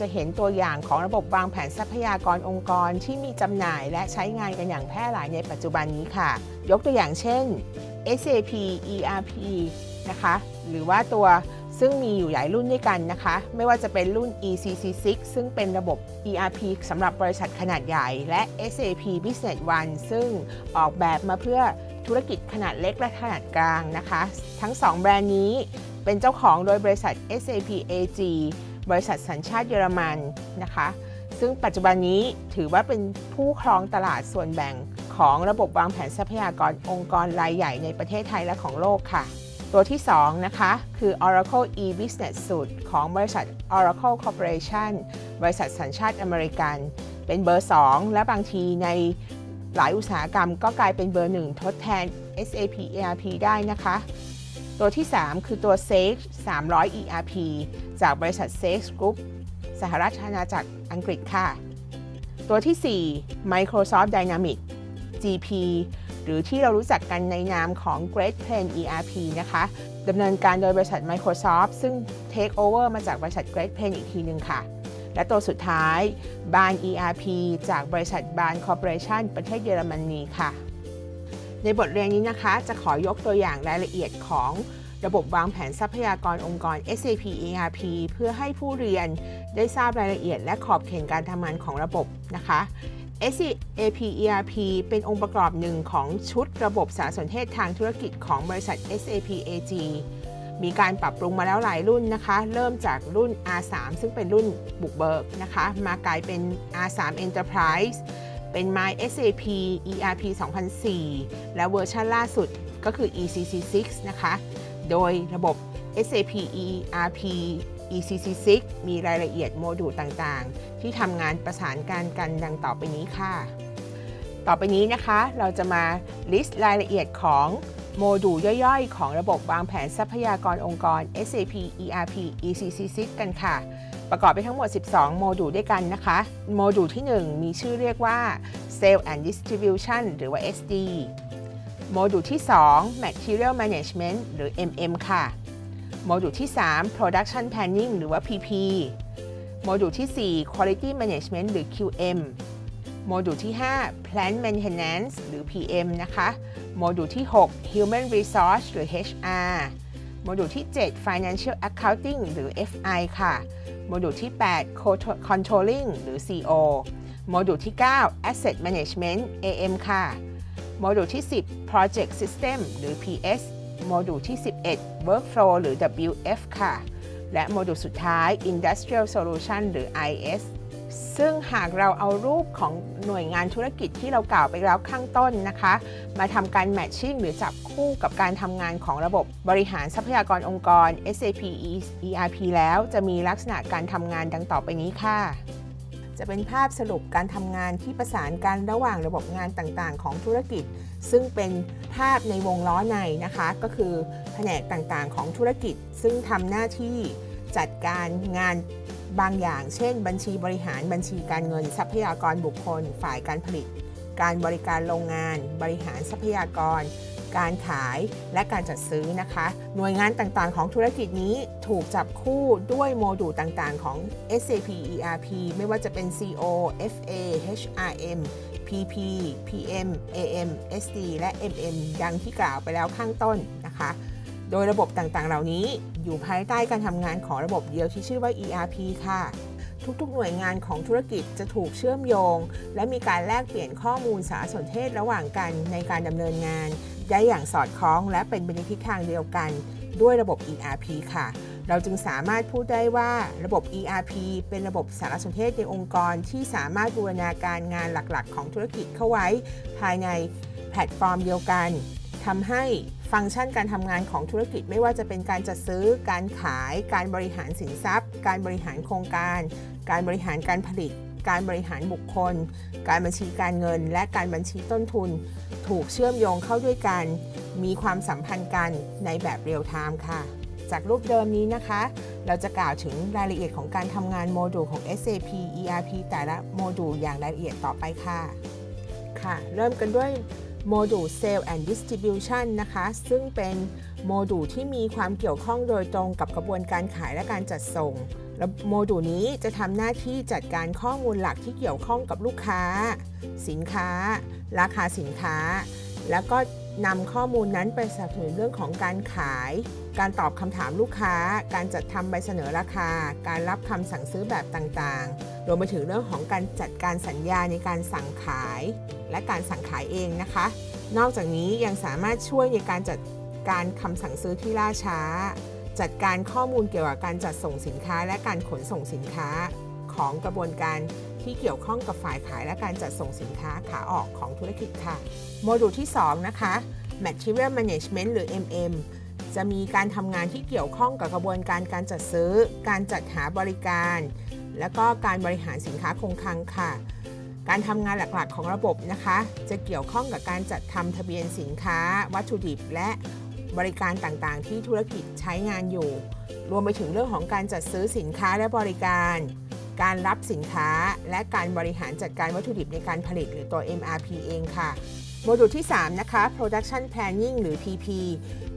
จะเห็นตัวอย่างของระบบวางแผนทรัพยากรองค์กรที่มีจำหน่ายและใช้งานกันอย่างแพร่หลายในปัจจุบันนี้ค่ะ ยกตัวอย่างเช่น SAP ERP นะคะหรือว่าตัวซึ่งมีอยู่หลายรุ่นด้วยกันนะคะ ไม่ว่าจะเป็นรุ่น ECC6 ซึ่งเป็นระบบ ERP สำหรับบริษัทขนาดใหญ่ และ SAP Business One ซึ่งออกแบบมาเพื่อธุรกิจขนาดเล็กและขนาดกลางนะคะ ทั้ง 2 แบรนด์นี้เป็นเจ้าของโดยบริษัท SAP AG บริษัทสัญชาติเยอรมันนะคะ ซึ่งปัจจุบันนี้ถือว่าเป็นผู้ครองตลาดส่วนแบ่งของระบบวางแผนทรัพยากรองค์กรรายใหญ่ในประเทศไทยและของโลกค่ะ ตัวที่ 2 นะคะ คือ Oracle e-Business Suite ของบริษัท Oracle Corporation บริษัทสัญชาติอเมริกัน เป็นเบอร์ 2 และบางทีในหลายอุตสาหกรรมก็กลายเป็นเบอร์1ทดแทน SAP ERP ได้นะคะ ตัวที่ 3 คือตัว Sage 300 ERP จากบริษัท Sage Group สหรัฐอาณาจักรอังกฤษค่ะ ตัวที่ 4 Microsoft Dynamics GP หรือที่เรารู้จักกันในนามของ Great Plain ERP นะคะดำเนินการโดยบริษัท Microsoft ซึ่ง Take over มาจากบริษัท Great Plain อีกทีหนึ่งค่ะ และตัวสุดท้ายบาน ERP จากบริษัทบาน Corporation ประเทศเยอรมนีค่ะ ในบทเรียนนี้นะคะ จะขอยกตัวอย่างรายละเอียดของระบบวางแผนทรัพยากรองค์กร SAP ERP เพื่อให้ผู้เรียนได้ทราบรายละเอียดและขอบเขตการทำงานของระบบนะคะ SAP ERP เป็นองค์ประกอบหนึ่งของชุดระบบสารสนเทศทางธุรกิจของบริษัท SAP AG มีการปรับปรุงมาแล้วหลายรุ่นนะคะ เริ่มจากรุ่น R3 ซึ่งเป็นรุ่นบุกเบิกนะคะ มากลายเป็น R3 Enterprise เป็น My SAP ERP 2004 และเวอร์ชันล่าสุดก็คือ ECC6 นะคะ โดยระบบ SAP ERP ECC6 มีรายละเอียดโมดูลต่างๆ ที่ทำงานประสานงานกันดังต่อไปนี้ค่ะ ต่อไปนี้นะคะเราจะมา list รายละเอียดของโมดูลย่อยๆ ของระบบวางแผนทรัพยากรองค์กร SAP ERP ECC6 กันค่ะ ประกอบไปทั้งหมด 12 โมดูลด้วยกันนะคะ โมดูลที่ 1 มีชื่อเรียกว่า Sales and Distribution หรือว่า SD โมดูลที่ 2 Material Management หรือ MM ค่ะ โมดูลที่ 3 Production Planning หรือว่า PP โมดูลที่ 4 Quality Management หรือ QM โมดูลที่ 5 Plant Maintenance หรือ PM นะคะ โมดูลที่ 6 Human Resource หรือ HR โมดูลที่ 7 Financial Accounting หรือ FI ค่ะ โมดูลที่ 8 Controlling หรือ CO โมดูลที่ 9 Asset Management AM ค่ะ โมดูลที่ 10 Project System หรือ PS โมดูลที่ 11 Workflow หรือ WF ค่ะ และโมดูลสุดท้าย Industrial Solution หรือ IS ซึ่งหากเราเอารูปของหน่วยงานธุรกิจที่เรากล่าวไปแล้วข้างต้นนะคะ มาทำการแมทชิ่งหรือจับคู่กับการทำงานของระบบบริหารทรัพยากรองค์กร SAP ERP แล้วจะมีลักษณะการทำงานดังต่อไปนี้ค่ะ จะเป็นภาพสรุปการทำงานที่ประสานกันระหว่างระบบงานต่างๆ ของธุรกิจ ซึ่งเป็นภาพในวงล้อในนะคะ ก็คือแผนกต่างๆ ของธุรกิจ ซึ่งทำหน้าที่จัดการงาน บางอย่าง เช่น บัญชีบริหารบัญชีการเงิน ทรัพยากรบุคคล ฝ่ายการผลิต การบริการโรงงาน บริหารทรัพยากร การขายและการจัดซื้อนะคะ หน่วยงานต่างๆ ของธุรกิจนี้ถูกจับคู่ด้วยโมดูลต่างๆ ของ SAP ERP ไม่ว่าจะเป็น CO FA HRM PP PM AM SD และ MM ดังที่กล่าวไปแล้วข้างต้นนะคะ โดยระบบต่างๆ เหล่านี้อยู่ภายใต้การทำงานของระบบเดียวที่ชื่อว่า ERP ค่ะ ทุกๆ หน่วยงานของธุรกิจจะถูกเชื่อมโยง และมีการแลกเปลี่ยนข้อมูลสารสนเทศระหว่างกันในการดำเนินงาน ได้อย่างสอดคล้องและเป็นไปในทิศทางเดียวกัน ด้วยระบบ ERP ค่ะเราจึงสามารถพูดได้ว่าระบบ ERP เป็นระบบสารสนเทศในองค์กรที่สามารถบูรณาการงานหลักๆ ของธุรกิจเข้าไว้ ภายในแพลตฟอร์มเดียวกันทำให้ ฟังก์ชันการทำงานของธุรกิจไม่ว่าจะเป็นการจัดซื้อ การขาย การบริหารสินทรัพย์ การบริหารโครงการ การบริหารการผลิต การบริหารบุคคล การบัญชีการเงิน และการบัญชีต้นทุน ถูกเชื่อมโยงเข้าด้วยกัน มีความสัมพันธ์กันในแบบ real time ค่ะ จากรูปเดิมนี้นะคะ เราจะกล่าวถึงรายละเอียดของการทำงานโมดูลของ SAP ERP แต่ละโมดูลอย่างรายละเอียดต่อไปค่ะ ค่ะ เริ่มกันด้วย โมดูล Sale and Distribution นะคะ ซึ่งเป็นโมดูลที่มีความเกี่ยวข้องโดยตรงกับกระบวนการขายและการจัดส่งและโมดูลนี้จะทำหน้าที่จัดการข้อมูลหลักที่เกี่ยวข้องกับลูกค้า สินค้า ราคาสินค้า แล้วก็นำข้อมูลนั้นไปสนับสนุนเรื่องของการขาย การตอบคำถามลูกค้า การจัดทำใบเสนอราคา การรับคำสั่งซื้อแบบต่างๆรวมไปถึงเรื่องของการจัดการสัญญาในการสั่งขายและการสั่งขายเองนะคะ นอกจากนี้ยังสามารถช่วยในการจัดการคำสั่งซื้อที่ล่าช้า จัดการข้อมูลเกี่ยวกับการจัดส่งสินค้า และการขนส่งสินค้าของกระบวนการที่เกี่ยวข้องกับฝ่ายขายและการจัดส่งสินค้าขาออกของธุรกิจค่ะ โมดูลที่ 2 นะคะ Material Management หรือ MM จะมีการทำงานที่เกี่ยวข้องกับกระบวนการการจัดซื้อ การจัดหาบริการ และก็การบริหารสินค้าคงคลังค่ะ การทำงานหลักๆของระบบนะคะ จะเกี่ยวข้องกับการจัดทำทะเบียนสินค้า วัตถุดิบ และบริการต่างๆ ที่ธุรกิจใช้งานอยู่ รวมไปถึงเรื่องของการจัดซื้อสินค้าและบริการ การรับสินค้า และการบริหารจัดการวัตถุดิบในการผลิตหรือตัว MRP เองค่ะโมดูลที่ 3 นะคะ Production Planning หรือ PP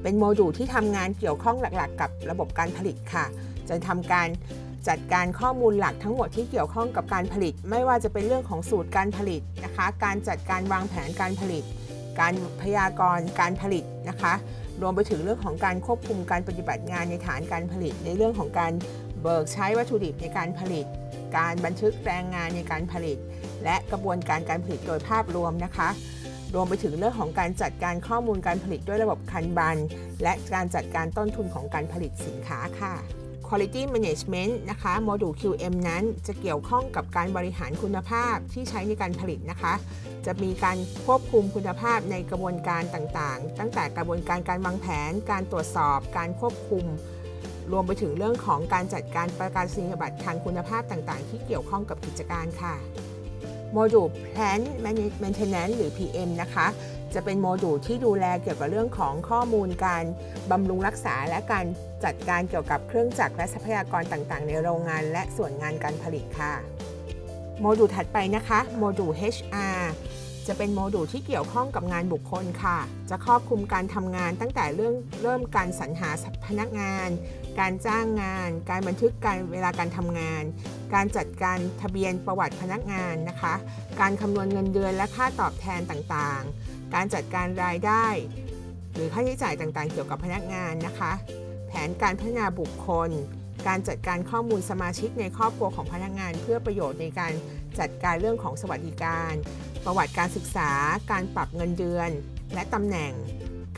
เป็นโมดูลที่ทำงานเกี่ยวข้องหลักๆ กับระบบการผลิตค่ะ จะทำการ จัดการข้อมูลหลักทั้งหมดที่เกี่ยวข้องกับการผลิต ไม่ว่าจะเป็นเรื่องของสูตรการผลิตนะคะ การจัดการวางแผนการผลิต การพยากรณ์การผลิตนะคะ รวมไปถึงเรื่องของการควบคุมการปฏิบัติงานในฐานการผลิต ในเรื่องของการเบิกใช้วัตถุดิบในการผลิต การบันทึกแรงงานในการผลิต และกระบวนการการผลิตโดยภาพรวมนะคะรวมไปถึงเรื่องของการจัดการข้อมูลการผลิตด้วยระบบคันบัน และการจัดการต้นทุนของการผลิตสินค้าค่ะ Quality Management นะคะโมดูล QM นั้นจะเกี่ยวข้องกับการบริหารคุณภาพที่ใช้ในการผลิตนะคะ จะมีการควบคุมคุณภาพในกระบวนการต่างๆ ตั้งแต่กระบวนการการวางแผน การตรวจสอบ การควบคุม รวมไปถึงเรื่องของการจัดการประกาศนียบัตรทางคุณภาพต่างๆ ที่เกี่ยวข้องกับกิจการค่ะ โมดูล Plant Maintenance หรือ PM นะคะ จะเป็นโมดูลที่ดูแลเกี่ยวกับเรื่องของข้อมูลการบำรุงรักษาและการจัดการเกี่ยวกับเครื่องจักรและทรัพยากรต่างๆ ในโรงงานและส่วนงานการผลิตค่ะ โมดูลถัดไปนะคะโมดูล HR จะเป็นโมดูลที่เกี่ยวข้องกับงานบุคคลค่ะ จะครอบคลุมการทำงานตั้งแต่เรื่องเริ่มการสรรหาพนักงาน การจ้างงาน การบันทึกการเวลาการทำงาน การจัดการทะเบียนประวัติพนักงานนะคะ การคำนวณเงินเดือนและค่าตอบแทนต่างๆ การจัดการรายได้ หรือค่าใช้จ่ายต่างๆ เกี่ยวกับพนักงานนะคะ แผนการพัฒนาบุคคล การจัดการข้อมูลสมาชิกในครอบครัวของพนักงาน เพื่อประโยชน์ในการจัดการเรื่องของสวัสดิการ ประวัติการศึกษา การปรับเงินเดือน และตำแหน่ง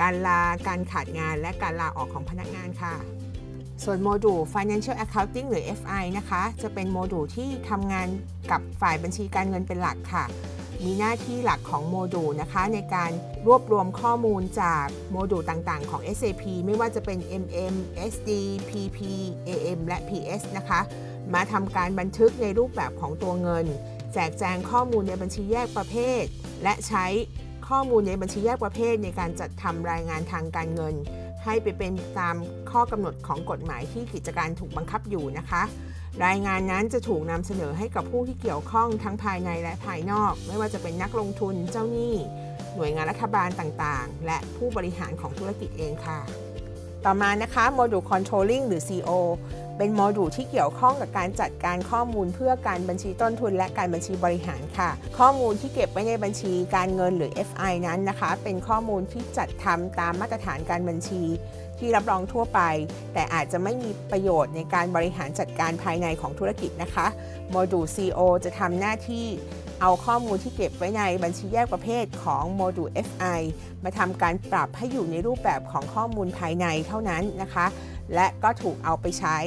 การลา การขาดงาน และการลาออกของพนักงานค่ะ ส่วนโมดูล Financial Accounting หรือ FI นะคะ จะเป็นโมดูลที่ทำงานกับฝ่ายบัญชีการเงินเป็นหลักค่ะ มีหน้าที่หลักของโมดูลนะคะ ในการรวบรวมข้อมูลจากโมดูลต่างๆ ของ SAP ไม่ว่าจะเป็น MM, SD, PP, AM และ PS นะคะ มาทำการบันทึกในรูปแบบของตัวเงิน แจกแจงข้อมูลในบัญชีแยกประเภท และใช้ข้อมูลในบัญชีแยกประเภทในการจัดทำรายงานทางการเงิน ให้ไปเป็นตามข้อกำหนดของกฎหมายที่กิจการถูกบังคับอยู่นะคะ รายงานนั้นจะถูกนำเสนอให้กับผู้ที่เกี่ยวข้องทั้งภายในและภายนอก ไม่ว่าจะเป็นนักลงทุนเจ้าหนี้ หน่วยงานรัฐบาลต่างๆ และผู้บริหารของธุรกิจเองค่ะ ต่อมานะคะโมดูล Controlling หรือ CO เป็นโมดูลที่เกี่ยวข้องกับการจัดการข้อมูลเพื่อการบัญชีต้นทุน และการบัญชีบริหารค่ะ ข้อมูลที่เก็บไว้ในบัญชีการเงินหรือ FI นั้นนะคะ เป็นข้อมูลที่จัดทำตามมาตรฐานการบัญชี ที่รับรองทั่วไป แต่อาจจะไม่มีประโยชน์ในการบริหารจัดการภายในของธุรกิจนะคะโมดูล CO จะทำหน้าที่เอาข้อมูลที่เก็บไว้ในบัญชีแยกประเภทของโมดูล FI มาทำการปรับให้อยู่ในรูปแบบของข้อมูลภายในเท่านั้นนะคะ และก็ถูกเอาไปใช้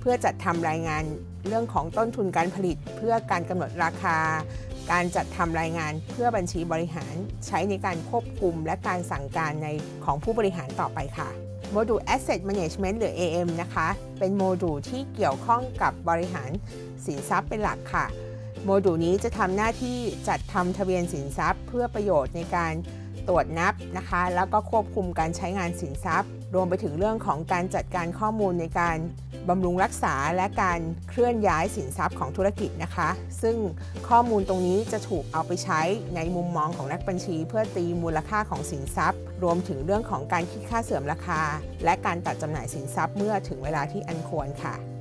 เพื่อจัดทำรายงานเรื่องของต้นทุนการผลิต เพื่อการกำหนดราคา การจัดทำรายงานเพื่อบัญชีบริหาร ใช้ในการควบคุมและการสั่งการในของผู้บริหารต่อไปค่ะโมดูล Asset Management หรือ AM นะคะ เป็นโมดูลที่เกี่ยวข้องกับบริหารสินทรัพย์เป็นหลักค่ะ โมดูลนี้จะทำหน้าที่จัดทำทะเบียนสินทรัพย์ เพื่อประโยชน์ในการตรวจนับนะคะ แล้วก็ควบคุมการใช้งานสินทรัพย์ รวมไปถึงเรื่องของการจัดการข้อมูลในการบำรุงรักษาและการเคลื่อนย้ายสินทรัพย์ของธุรกิจนะคะ ซึ่งข้อมูลตรงนี้จะถูกเอาไปใช้ในมุมมองของนักบัญชี เพื่อตีมูลค่าของสินทรัพย์ รวมถึงเรื่องของการคิดค่าเสื่อมราคา และการตัดจำหน่ายสินทรัพย์เมื่อถึงเวลาที่อันควรค่ะ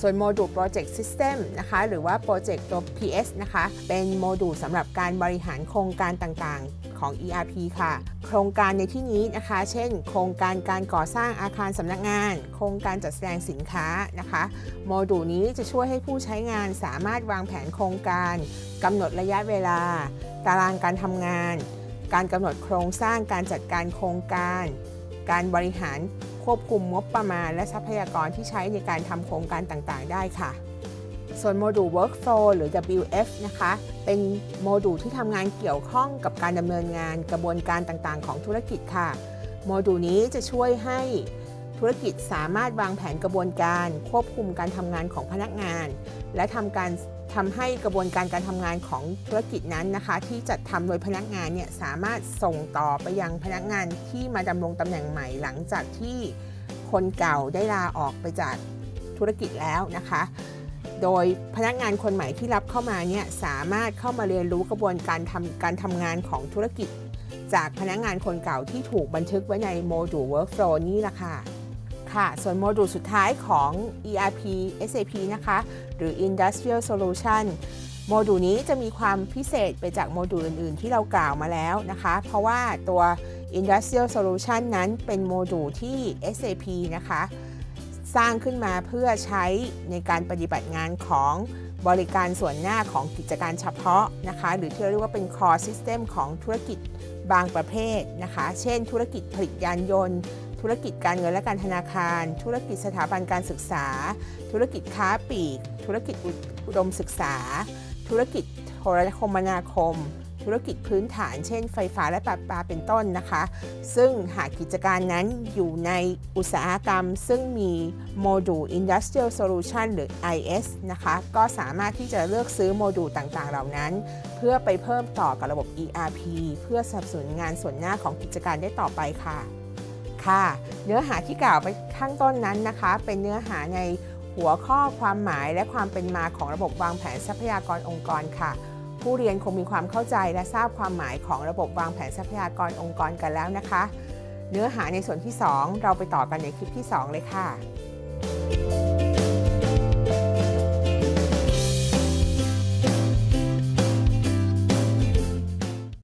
ส่วนโมดูล Project System นะคะหรือว่า Project ตัว PS นะคะเป็นโมดูลสำหรับการบริหารโครงการต่างๆของ ERP ค่ะ โครงการในที่นี้นะคะ เช่น โครงการการก่อสร้างอาคารสำนักงาน โครงการจัดแสดงสินค้านะคะโมดูลนี้จะช่วยให้ผู้ใช้งานสามารถวางแผนโครงการกำหนดระยะเวลา ตารางการทำงาน การกำหนดโครงสร้างการจัดการโครงการ การบริหาร ควบคุมงบประมาณ และทรัพยากรที่ใช้ในการทำโครงการต่างๆ ได้ค่ะ ส่วนโมดูล Workflow หรือ WF นะคะ เป็นโมดูลที่ทำงานเกี่ยวข้องกับการดำเนินงานกระบวนการต่างๆ ของธุรกิจค่ะ โมดูลนี้จะช่วยให้ธุรกิจสามารถวางแผนกระบวนการ ควบคุมการทำงานของพนักงาน และทำการ ทำให้กระบวนการการทำงานของธุรกิจนั้นนะคะ ที่จัดทำโดยพนักงานเนี่ยสามารถส่งต่อไปยังพนักงานที่มาดำรงตำแหน่งใหม่หลังจากที่คนเก่าได้ลาออกไปจากธุรกิจแล้วนะคะ โดยพนักงานคนใหม่ที่รับเข้ามาเนี่ยสามารถเข้ามาเรียนรู้กระบวนการทำการทำงานของธุรกิจ จากพนักงานคนเก่าที่ถูกบันทึกไว้ในโมดูล Workflow นี่แหละค่ะ ค่ะ ส่วนโมดูลสุดท้ายของ ERP SAP นะคะ หรือ Industrial Solution โมดูลนี้จะมีความพิเศษไปจากโมดูลอื่น ๆ ที่เรากล่าวมาแล้วนะคะ เพราะว่าตัว Industrial Solution นั้นเป็นโมดูลที่ SAP นะคะ สร้างขึ้นมาเพื่อใช้ในการปฏิบัติงานของบริการส่วนหน้าของกิจการเฉพาะนะคะ หรือที่เรียกว่าเป็น core system ของธุรกิจบางประเภทนะคะ เช่น ธุรกิจผลิตยานยนต์ ธุรกิจการเงินและการธนาคาร ธุรกิจสถาบันการศึกษา ธุรกิจค้าปลีก ธุรกิจอุดมศึกษา ธุรกิจโทรคมนาคม ธุรกิจพื้นฐาน เช่น ไฟฟ้าและประปาเป็นต้นนะคะ ซึ่งหากกิจการนั้นอยู่ในอุตสาหกรรม ซึ่งมีโมดูล Industrial Solution หรือ IS นะคะ ก็สามารถที่จะเลือกซื้อโมดูลต่างๆ เหล่านั้น เพื่อไปเพิ่มต่อกับระบบ ERP เพื่อสนับสนุนงานส่วนหน้าของกิจการได้ต่อไปค่ะ ค่ะ เนื้อหาที่กล่าวไปข้างต้นนั้นนะคะ เป็นเนื้อหาในหัวข้อความหมายและความเป็นมาของระบบวางแผนทรัพยากรองค์กรค่ะ ผู้เรียนคงมีความเข้าใจและทราบความหมายของระบบวางแผนทรัพยากรองค์กรกันแล้วนะคะ เนื้อหาในส่วนที่ 2 เราไปต่อกันในคลิปที่ 2 เลยค่ะ